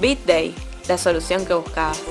BitDay, la solución que buscabas.